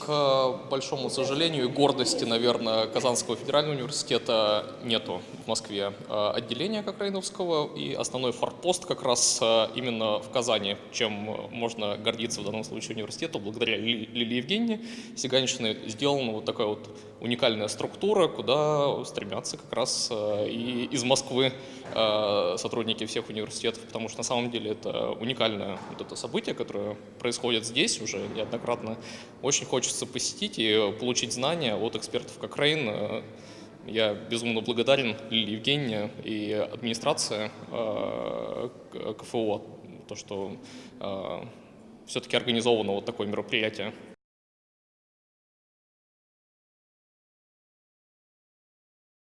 К большому сожалению и гордости, наверное, Казанского федерального университета нету в Москве э, отделения Кокрейновского, и основной форпост как раз э, именно в Казани, чем можно гордиться в данном случае университету. Благодаря Лилии Евгеньевне Сиганичной сделана вот такая вот уникальная структура, куда стремятся как раз э, и из Москвы сотрудники всех университетов, потому что на самом деле это уникальное вот это событие, которое происходит здесь уже неоднократно. Очень хочется посетить и получить знания от экспертов как Рейн. Я безумно благодарен Лилии и администрации э, КФО, то, что э, все-таки организовано вот такое мероприятие.